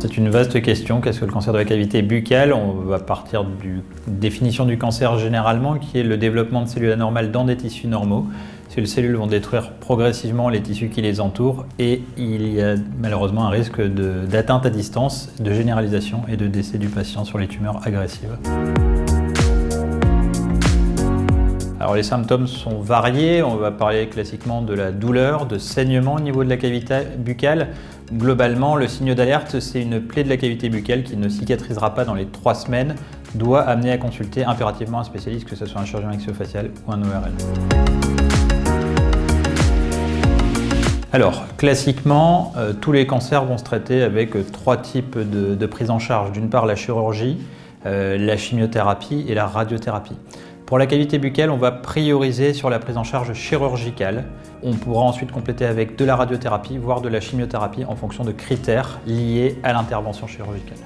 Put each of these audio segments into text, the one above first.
c'est une vaste question. Qu'est-ce que le cancer de la cavité buccale? On va partir d'une définition du cancer généralement, qui est le développement de cellules anormales dans des tissus normaux. Ces cellules vont détruire progressivement les tissus qui les entourent et il y a malheureusement un risque d'atteinte à distance, de généralisation et de décès du patient sur les tumeurs agressives. Alors les symptômes sont variés, on va parler classiquement de la douleur, de saignement au niveau de la cavité buccale. Globalement, le signe d'alerte, c'est une plaie de la cavité buccale qui ne cicatrisera pas dans les trois semaines, doit amener à consulter impérativement un spécialiste, que ce soit un chirurgien maxillofacial ou un ORL. Alors, classiquement, euh, tous les cancers vont se traiter avec euh, trois types de, prise en charge. D'une part, la chirurgie, euh, la chimiothérapie et la radiothérapie. Pour la cavité buccale, on va prioriser sur la prise en charge chirurgicale. On pourra ensuite compléter avec de la radiothérapie, voire de la chimiothérapie en fonction de critères liés à l'intervention chirurgicale.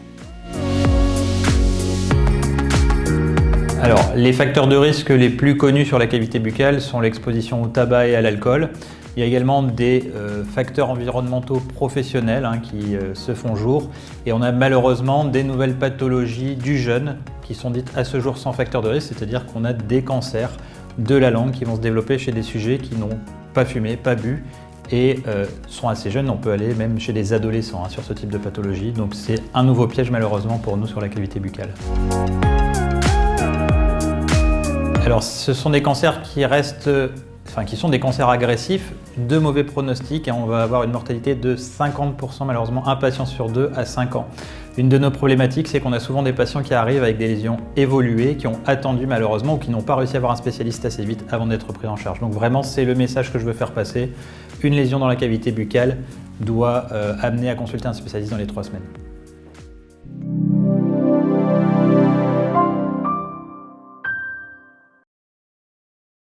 Alors, les facteurs de risque les plus connus sur la cavité buccale sont l'exposition au tabac et à l'alcool. Il y a également des euh, facteurs environnementaux professionnels hein, qui euh, se font jour et on a malheureusement des nouvelles pathologies du jeune qui sont dites à ce jour sans facteur de risque, c'est-à-dire qu'on a des cancers de la langue qui vont se développer chez des sujets qui n'ont pas fumé, pas bu et euh, sont assez jeunes. On peut aller même chez des adolescents hein, sur ce type de pathologie. Donc c'est un nouveau piège malheureusement pour nous sur la cavité buccale. Alors ce sont des cancers qui restent enfin, qui sont des cancers agressifs, de mauvais pronostics et on va avoir une mortalité de 50% malheureusement, un patient sur deux à 5 ans. Une de nos problématiques, c'est qu'on a souvent des patients qui arrivent avec des lésions évoluées, qui ont attendu malheureusement ou qui n'ont pas réussi à avoir un spécialiste assez vite avant d'être pris en charge. Donc vraiment, c'est le message que je veux faire passer. Une lésion dans la cavité buccale doit euh, amener à consulter un spécialiste dans les trois semaines.